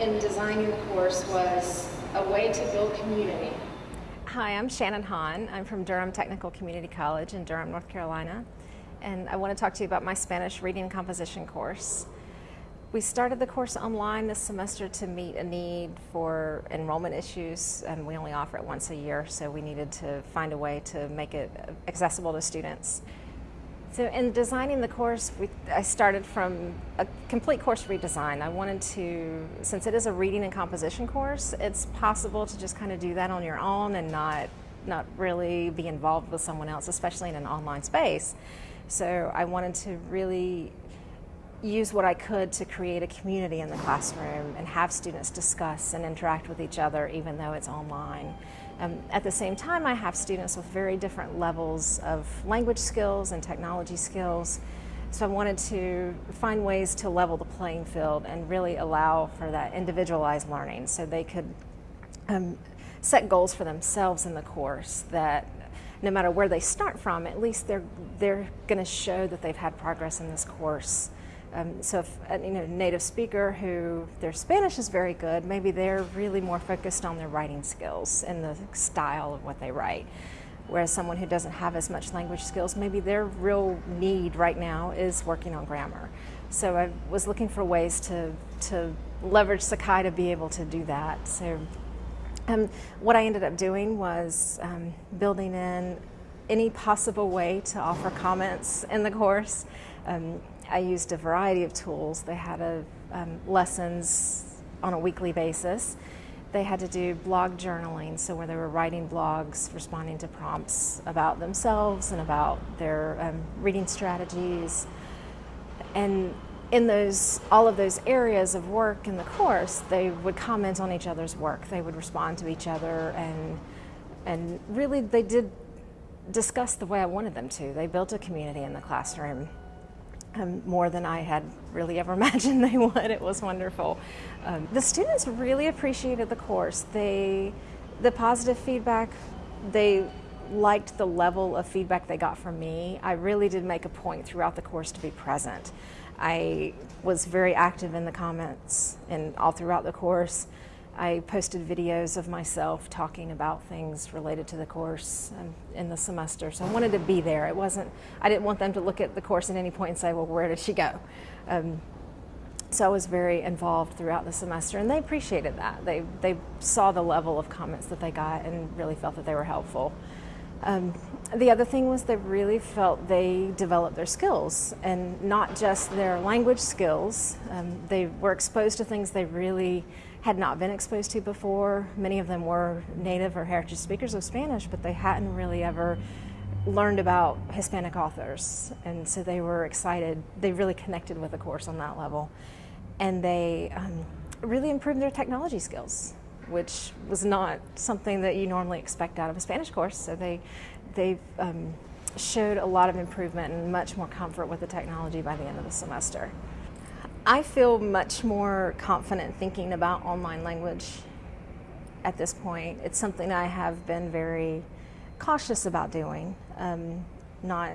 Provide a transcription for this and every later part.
in designing the course was a way to build community. Hi, I'm Shannon Hahn. I'm from Durham Technical Community College in Durham, North Carolina. And I want to talk to you about my Spanish reading and composition course. We started the course online this semester to meet a need for enrollment issues, and we only offer it once a year, so we needed to find a way to make it accessible to students. So in designing the course, we, I started from a complete course redesign. I wanted to, since it is a reading and composition course, it's possible to just kind of do that on your own and not, not really be involved with someone else, especially in an online space. So I wanted to really use what I could to create a community in the classroom and have students discuss and interact with each other even though it's online. Um, at the same time, I have students with very different levels of language skills and technology skills. So I wanted to find ways to level the playing field and really allow for that individualized learning so they could um, set goals for themselves in the course that no matter where they start from, at least they're, they're going to show that they've had progress in this course um, so if a uh, you know, native speaker who their Spanish is very good, maybe they're really more focused on their writing skills and the style of what they write. Whereas someone who doesn't have as much language skills, maybe their real need right now is working on grammar. So I was looking for ways to, to leverage Sakai to be able to do that. So um, what I ended up doing was um, building in any possible way to offer comments in the course. Um, I used a variety of tools. They had a, um, lessons on a weekly basis. They had to do blog journaling, so where they were writing blogs, responding to prompts about themselves and about their um, reading strategies. And in those, all of those areas of work in the course, they would comment on each other's work. They would respond to each other and, and really they did discuss the way I wanted them to. They built a community in the classroom um, more than I had really ever imagined they would. It was wonderful. Um, the students really appreciated the course. They, the positive feedback, they liked the level of feedback they got from me. I really did make a point throughout the course to be present. I was very active in the comments and all throughout the course. I posted videos of myself talking about things related to the course in the semester. So I wanted to be there. It wasn't, I didn't want them to look at the course at any point and say, well, where did she go? Um, so I was very involved throughout the semester and they appreciated that. They, they saw the level of comments that they got and really felt that they were helpful. Um, the other thing was they really felt they developed their skills and not just their language skills. Um, they were exposed to things they really had not been exposed to before. Many of them were native or heritage speakers of Spanish, but they hadn't really ever learned about Hispanic authors. And so they were excited. They really connected with the course on that level. And they um, really improved their technology skills, which was not something that you normally expect out of a Spanish course. So they, they um, showed a lot of improvement and much more comfort with the technology by the end of the semester. I feel much more confident thinking about online language at this point. It's something I have been very cautious about doing. Um, not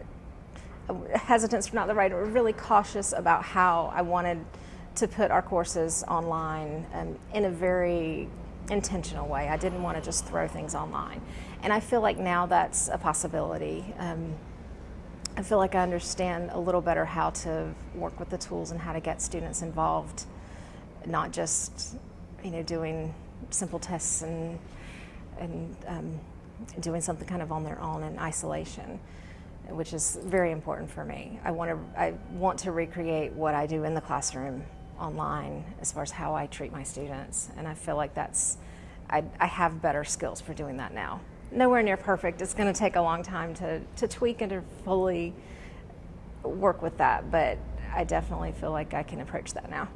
hesitance, not the right, but really cautious about how I wanted to put our courses online um, in a very intentional way. I didn't want to just throw things online. And I feel like now that's a possibility. Um, I feel like I understand a little better how to work with the tools and how to get students involved, not just you know doing simple tests and and um, doing something kind of on their own in isolation, which is very important for me. I want to I want to recreate what I do in the classroom online as far as how I treat my students, and I feel like that's I, I have better skills for doing that now nowhere near perfect. It's going to take a long time to, to tweak and to fully work with that, but I definitely feel like I can approach that now.